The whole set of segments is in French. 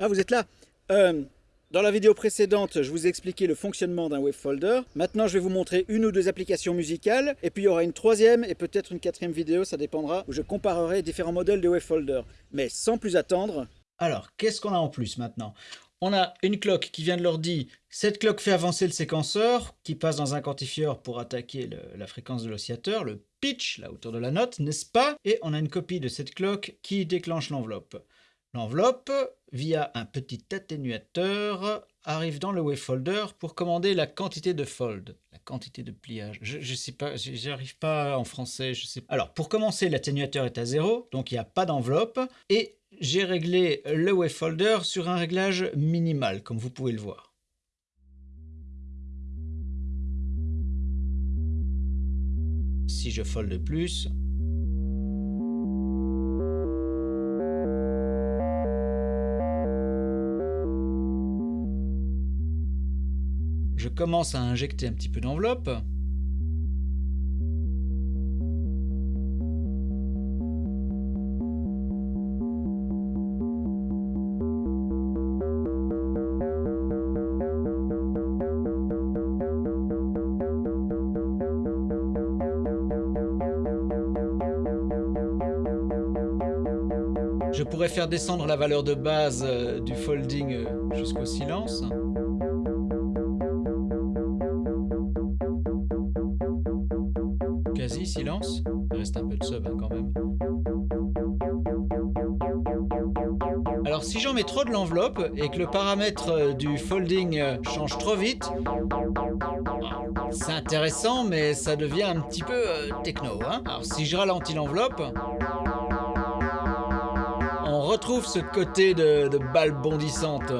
Ah, vous êtes là euh, Dans la vidéo précédente, je vous ai expliqué le fonctionnement d'un wavefolder. Maintenant, je vais vous montrer une ou deux applications musicales. Et puis, il y aura une troisième et peut-être une quatrième vidéo, ça dépendra, où je comparerai différents modèles de wavefolder. Mais sans plus attendre... Alors, qu'est-ce qu'on a en plus maintenant? On a une cloque qui vient de l'ordi. Cette cloque fait avancer le séquenceur qui passe dans un quantifieur pour attaquer la fréquence de l'oscillateur, le pitch, la hauteur de la note, n'est-ce pas? Et on a une copie de cette cloque qui déclenche l'enveloppe. L'enveloppe, via un petit atténuateur, arrive dans le wavefolder pour commander la quantité de fold, la quantité de pliage. Je, ne sais pas, j'y arrive pas en français, je sais Alors, pour commencer, l'atténuateur est à 0, donc il n'y a pas d'enveloppe, et j'ai réglé le wavefolder sur un réglage minimal, comme vous pouvez le voir. Si je fold plus, je commence à injecter un petit peu d'enveloppe. Je pourrais faire descendre la valeur de base euh, du folding euh, jusqu'au silence. Trop de l'enveloppe et que le paramètre euh, du folding change trop vite, c'est intéressant mais ça devient un petit peu techno. Hein. Alors si je ralentis l'enveloppe, retrouve ce côté de, de balle bondissante.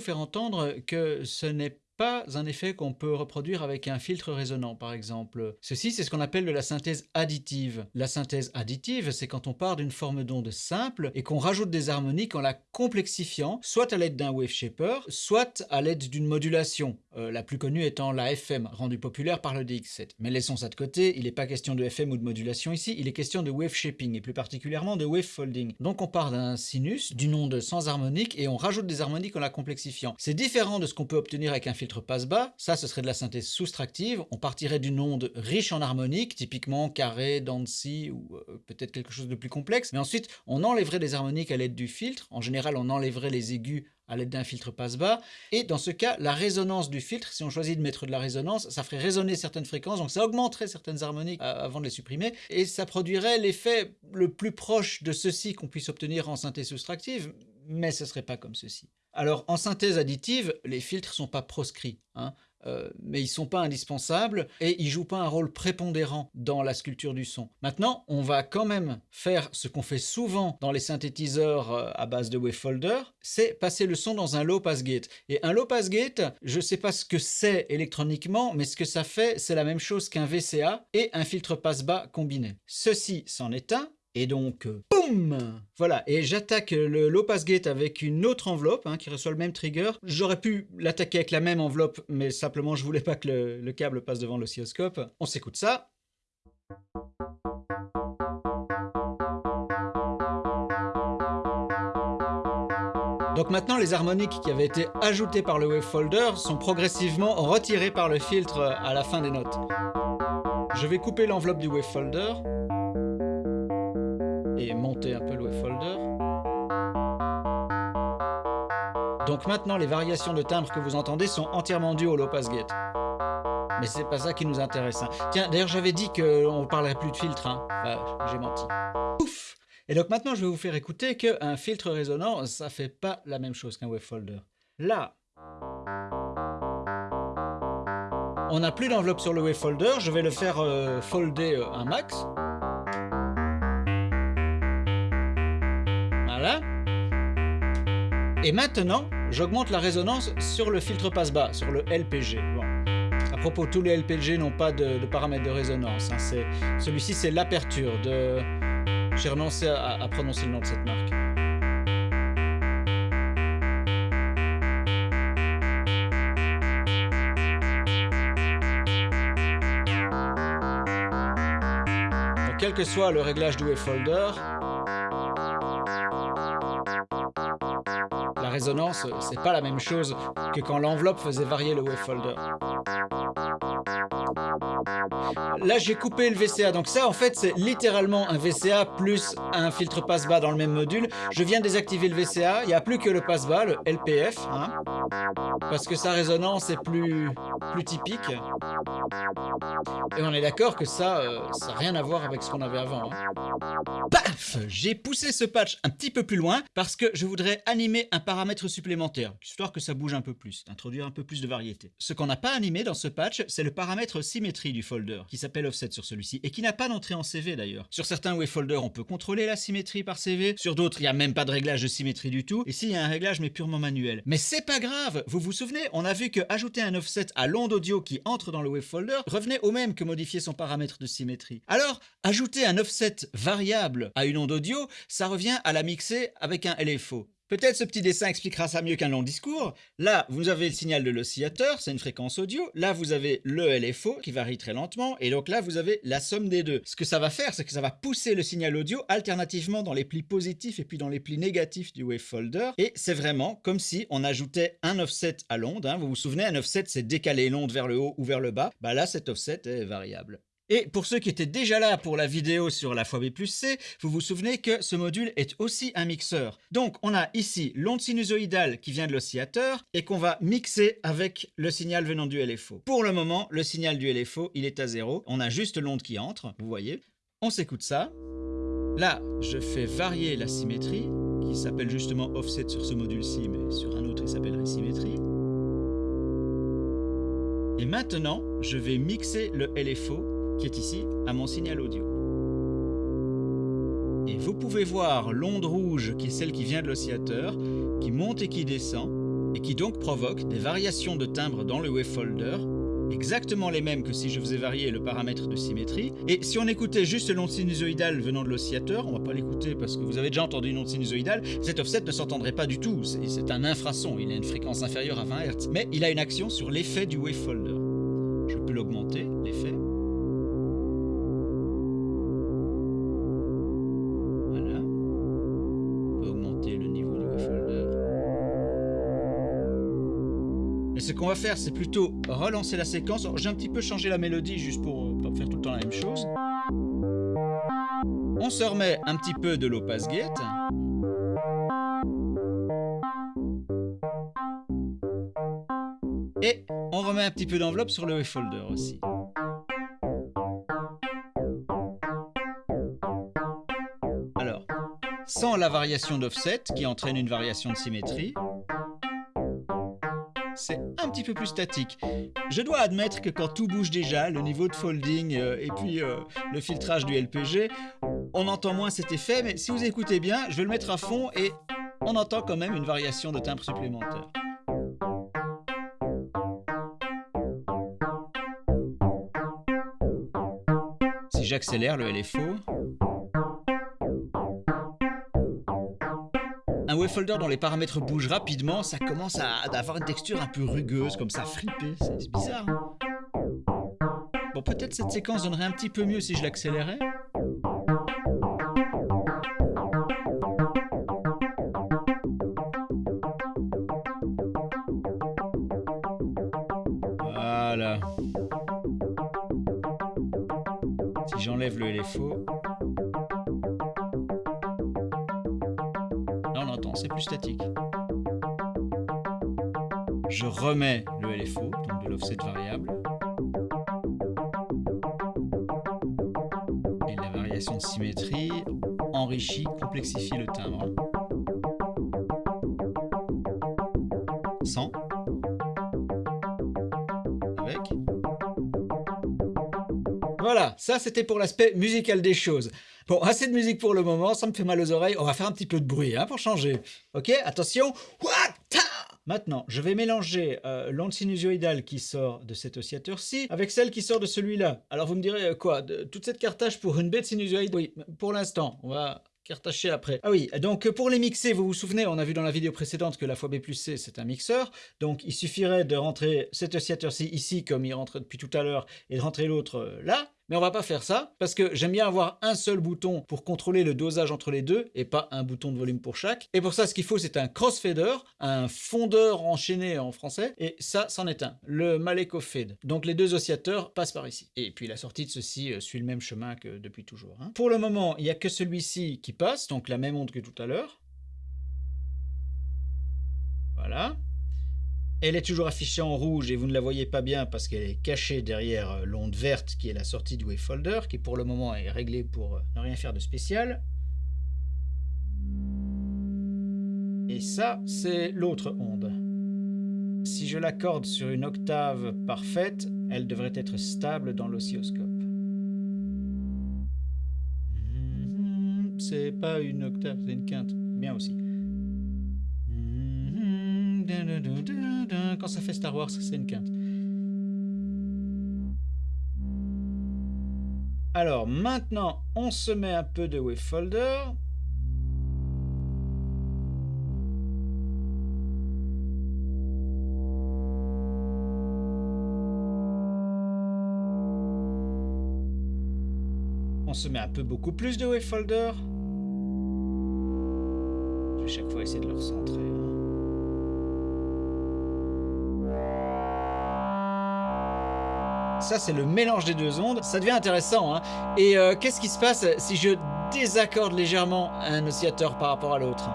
Faire entendre que ce n'est pas un effet qu'on peut reproduire avec un filtre résonant par exemple. Ceci c'est ce qu'on appelle de la synthèse additive. La synthèse additive c'est quand on part d'une forme d'onde simple et qu'on rajoute des harmoniques en la complexifiant, soit à l'aide d'un wave shaper, soit à l'aide d'une modulation, euh, la plus connue étant la FM, rendue populaire par le DX7. Mais laissons ça de côté, il n'est pas question de FM ou de modulation ici, il est question de wave shaping et plus particulièrement de wave folding. Donc on part d'un sinus, d'une onde sans harmonique et on rajoute des harmoniques en la complexifiant. C'est différent de ce qu'on peut obtenir avec un filtre passe-bas, ça ce serait de la synthèse soustractive, on partirait d'une onde riche en harmoniques, typiquement carré, Dancy ou euh, peut-être quelque chose de plus complexe, mais ensuite on enlèverait des harmoniques à l'aide du filtre, en général on enlèverait les aigus à l'aide d'un filtre passe-bas, et dans ce cas, la résonance du filtre, si on choisit de mettre de la résonance, ça ferait résonner certaines fréquences, donc ça augmenterait certaines harmoniques euh, avant de les supprimer, et ça produirait l'effet le plus proche de ceci qu'on puisse obtenir en synthèse soustractive, mais ce serait pas comme ceci. Alors en synthèse additive, les filtres sont pas proscrits, hein, euh, mais ils sont pas indispensables et ils jouent pas un rôle prépondérant dans la sculpture du son. Maintenant, on va quand même faire ce qu'on fait souvent dans les synthétiseurs euh, à base de wavefolder, c'est passer le son dans un low pass gate. Et un low pass gate, je sais pas ce que c'est électroniquement, mais ce que ça fait, c'est la même chose qu'un VCA et un filtre passe bas combiné. Ceci c'en est un, et donc, euh, boum Voilà, et j'attaque le low pass gate avec une autre enveloppe hein, qui reçoit le même trigger. J'aurais pu l'attaquer avec la même enveloppe, mais simplement je voulais pas que le, câble passe devant l'oscilloscope. On s'écoute ça. Donc maintenant, les harmoniques qui avaient été ajoutées par le wavefolder sont progressivement retirées par le filtre à la fin des notes. Je vais couper l'enveloppe du wavefolder et monter un peu le wavefolder. Donc maintenant, les variations de timbre que vous entendez sont entièrement dues au low pass gate. Mais c'est pas ça qui nous intéresse. Hein. Tiens, d'ailleurs, j'avais dit qu'on ne parlerait plus de filtre. Hein. Bah, j'ai menti. Ouf Et donc maintenant, je vais vous faire écouter qu'un filtre résonant, ça fait pas la même chose qu'un wavefolder. Là, on n'a plus d'enveloppe sur le wavefolder. Je vais le faire euh, folder euh, un max. Et maintenant, j'augmente la résonance sur le filtre passe-bas, sur le LPG. Bon. À propos, tous les LPG n'ont pas de, de, paramètre de résonance. Hein. Celui-ci, c'est l'aperture de... J'ai renoncé à, prononcer le nom de cette marque. quel que soit le réglage du wavefolder, c'est pas la même chose que quand l'enveloppe faisait varier le wavefolder. Là, j'ai coupé le VCA. Donc ça, en fait, c'est littéralement un VCA plus un filtre passe-bas dans le même module. Je viens désactiver le VCA. Il n'y a plus que le passe-bas, le LPF. Hein, parce que sa résonance est plus, plus typique. Et on est d'accord que ça, euh, ça n'a rien à voir avec ce qu'on avait avant. Hein. Paf J'ai poussé ce patch un petit peu plus loin parce que je voudrais animer un paramètre supplémentaire, histoire que ça bouge un peu plus, introduire un peu plus de variété. Ce qu'on n'a pas animé dans ce patch, c'est le paramètre symétrie du folder, qui s'appelle offset sur celui-ci, et qui n'a pas d'entrée en CV d'ailleurs. Sur certains wavefolders, on peut contrôler la symétrie par CV, sur d'autres, il n'y a même pas de réglage de symétrie du tout, ici il y a un réglage mais purement manuel. Mais c'est pas grave Vous vous souvenez, on a vu que ajouter un offset à l'onde audio qui entre dans le wavefolder revenait au même que modifier son paramètre de symétrie. Alors, ajouter un offset variable à une onde audio, ça revient à la mixer avec un LFO. Peut-être ce petit dessin expliquera ça mieux qu'un long discours. Là, vous avez le signal de l'oscillateur, c'est une fréquence audio. Là, vous avez le LFO qui varie très lentement. Et donc là, vous avez la somme des deux. Ce que ça va faire, c'est que ça va pousser le signal audio alternativement dans les plis positifs et puis dans les plis négatifs du wavefolder. Et c'est vraiment comme si on ajoutait un offset à l'onde. Hein. Vous vous souvenez, un offset, c'est décaler l'onde vers le haut ou vers le bas. Bah là, cet offset est variable. Et pour ceux qui étaient déjà là pour la vidéo sur la fois B plus C, vous vous souvenez que ce module est aussi un mixeur. Donc on a ici l'onde sinusoïdale qui vient de l'oscillateur et qu'on va mixer avec le signal venant du LFO. Pour le moment, le signal du LFO, il est à zéro. On a juste l'onde qui entre, vous voyez. On s'écoute ça. Là, je fais varier la symétrie, qui s'appelle justement offset sur ce module-ci, mais sur un autre, il s'appellerait symétrie. Et maintenant, je vais mixer le LFO qui est ici à mon signal audio. Et vous pouvez voir l'onde rouge qui est celle qui vient de l'oscillateur, qui monte et qui descend, et qui donc provoque des variations de timbre dans le wavefolder, exactement les mêmes que si je faisais varier le paramètre de symétrie. Et si on écoutait juste l'onde sinusoïdale venant de l'oscillateur, on va pas l'écouter parce que vous avez déjà entendu une onde sinusoïdale, cet offset ne s'entendrait pas du tout, c'est un infrason, il a une fréquence inférieure à 20 Hz, mais il a une action sur l'effet du wavefolder. Je peux l'augmenter, ce qu'on va faire, c'est plutôt relancer la séquence. J'ai un petit peu changé la mélodie juste pour euh, pas faire tout le temps la même chose. On se remet un petit peu de low pass gate. Et on remet un petit peu d'enveloppe sur le wavefolder aussi. Alors, sans la variation d'offset qui entraîne une variation de symétrie, c'est un petit peu plus statique. Je dois admettre que quand tout bouge déjà, le niveau de folding euh, et puis euh, le filtrage du LPG, on entend moins cet effet, mais si vous écoutez bien, je vais le mettre à fond et on entend quand même une variation de timbre supplémentaire. Si j'accélère le LFO, un wavefolder dont les paramètres bougent rapidement, ça commence à, avoir une texture un peu rugueuse, comme ça, fripée. C'est bizarre. Bon, peut-être cette séquence donnerait un petit peu mieux si je l'accélérais. Voilà. Si j'enlève le LFO, statique. Je remets le LFO, donc de l'offset variable. Et la variation de symétrie enrichit, complexifie le timbre. 100. Avec. Voilà, ça c'était pour l'aspect musical des choses. Bon, assez de musique pour le moment, ça me fait mal aux oreilles. On va faire un petit peu de bruit hein, pour changer. Ok, attention. Maintenant, je vais mélanger euh, l'onde sinusoïdale qui sort de cet oscillateur-ci avec celle qui sort de celui-là. Alors vous me direz euh, quoi Toute cette cartage pour une bête sinusoïde? Oui, pour l'instant. On va cartacher après. Ah oui, donc pour les mixer, vous vous souvenez, on a vu dans la vidéo précédente que la fois B plus C, c'est un mixeur. Donc il suffirait de rentrer cet oscillateur-ci ici, comme il rentre depuis tout à l'heure, et de rentrer l'autre euh, là. Mais on va pas faire ça, parce que j'aime bien avoir un seul bouton pour contrôler le dosage entre les deux, et pas un bouton de volume pour chaque. Et pour ça, ce qu'il faut, c'est un crossfader, un fondeur enchaîné en français, et ça, c'en est un, le Maleco Fade. Donc les deux oscillateurs passent par ici. Et puis la sortie de ceci euh, suit le même chemin que depuis toujours. hein. Pour le moment, il n'y a que celui-ci qui passe, donc la même onde que tout à l'heure. Voilà. Elle est toujours affichée en rouge et vous ne la voyez pas bien parce qu'elle est cachée derrière euh, l'onde verte qui est la sortie du wavefolder qui pour le moment est réglée pour euh, ne rien faire de spécial. Et ça, c'est l'autre onde. Si je l'accorde sur une octave parfaite, elle devrait être stable dans l'oscilloscope. C'est pas une octave, c'est une quinte. Bien aussi. Quand ça fait Star Wars, c'est une quinte. Alors maintenant, on se met un peu de wavefolder. On se met un peu beaucoup plus de wavefolder. Je vais chaque fois essayer de le recentrer. hein. Ça, c'est le mélange des deux ondes. Ça devient intéressant. hein. Et euh, qu'est-ce qui se passe si je désaccorde légèrement un oscillateur par rapport à l'autre?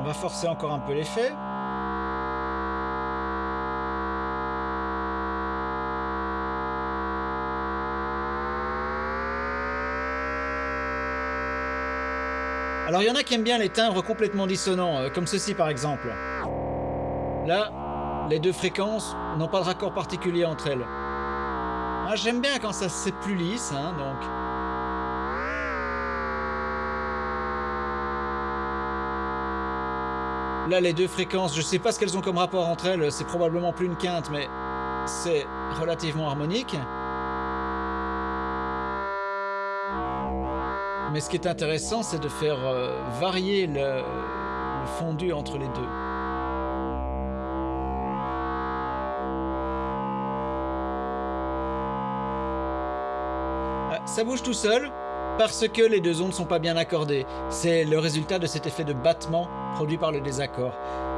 On va forcer encore un peu l'effet. Alors il y en a qui aiment bien les timbres complètement dissonants, euh, comme ceci par exemple. Là, les deux fréquences n'ont pas de raccord particulier entre elles. Ah, J'aime bien quand ça c'est plus lisse, hein, donc. Là, les deux fréquences, je sais pas ce qu'elles ont comme rapport entre elles, c'est probablement plus une quinte, mais c'est relativement harmonique. Mais ce qui est intéressant, c'est de faire euh, varier le, fondu entre les deux. Ah, Ça bouge tout seul parce que les deux ondes ne sont pas bien accordées. C'est le résultat de cet effet de battement produit par le désaccord.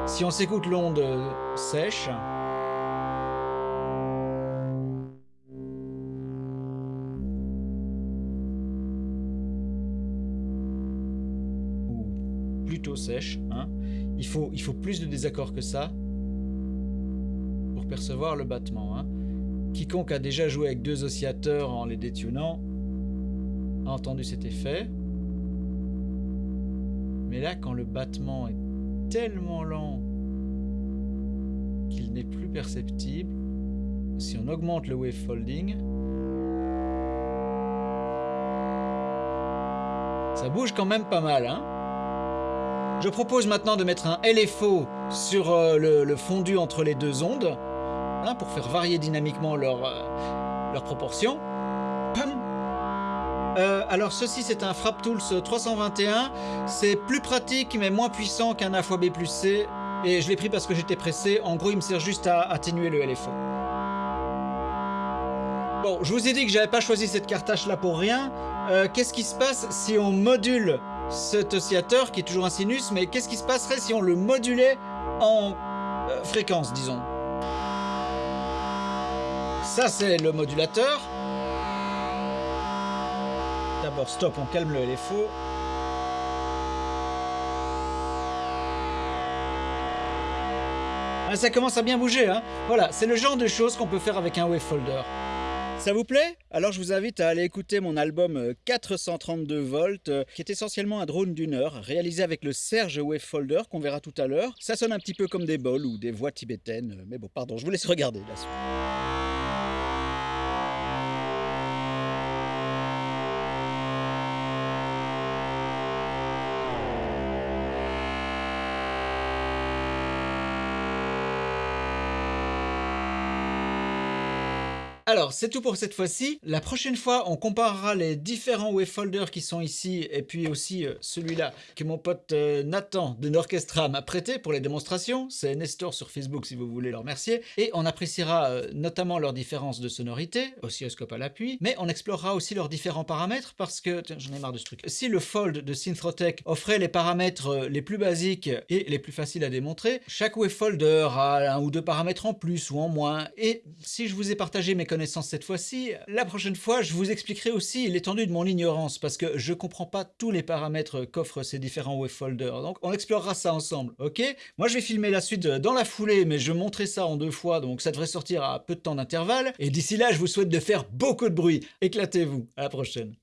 Si on s'écoute l'onde euh, sèche, sèche, hein, il, faut, plus de désaccords que ça pour percevoir le battement. hein. Quiconque a déjà joué avec deux oscillateurs en les détunant a entendu cet effet. Mais là, quand le battement est tellement lent qu'il n'est plus perceptible, si on augmente le wavefolding, ça bouge quand même pas mal. Hein Je propose maintenant de mettre un LFO sur euh, le, fondu entre les deux ondes, hein, pour faire varier dynamiquement leur, euh, leur proportion. Euh, alors ceci c'est un Frap Tools 321, c'est plus pratique mais moins puissant qu'un A plus C. Et je l'ai pris parce que j'étais pressé, en gros il me sert juste à atténuer le LFO. Bon, je vous ai dit que j'avais pas choisi cette cartache là pour rien, Euh, qu'est-ce qui se passe si on module cet oscillateur qui est toujours un sinus, mais qu'est-ce qui se passerait si on le modulait en euh, fréquence disons? Ça c'est le modulateur. D'abord, stop, on calme le LFO. Ah, ça commence à bien bouger, hein Voilà, c'est le genre de choses qu'on peut faire avec un wavefolder. Ça vous plaît? Alors je vous invite à aller écouter mon album euh, 432 volts, euh, qui est essentiellement un drone d'une heure, réalisé avec le Serge Wavefolder qu'on verra tout à l'heure. Ça sonne un petit peu comme des bols ou des voix tibétaines, euh, mais bon, pardon, je vous laisse regarder. Alors, c'est tout pour cette fois-ci. La prochaine fois, on comparera les différents wavefolders qui sont ici et puis aussi euh, celui-là que mon pote euh, Nathan de Norchestra m'a prêté pour les démonstrations. C'est Nestor sur Facebook si vous voulez le remercier. Et on appréciera euh, notamment leurs différences de sonorité, oscilloscope à l'appui, mais on explorera aussi leurs différents paramètres parce que, j'en ai marre de ce truc, si le Fold de Synthrotech offrait les paramètres les plus basiques et les plus faciles à démontrer, chaque wavefolder a un ou deux paramètres en plus ou en moins. Et si je vous ai partagé mes connaissances cette fois-ci, la prochaine fois, je vous expliquerai aussi l'étendue de mon ignorance parce que je comprends pas tous les paramètres qu'offrent ces différents wavefolders. Donc on explorera ça ensemble, ok? Moi je vais filmer la suite dans la foulée, mais je montrerai ça en deux fois, donc ça devrait sortir à peu de temps d'intervalle. Et d'ici là, je vous souhaite de faire beaucoup de bruit. Éclatez-vous. À la prochaine.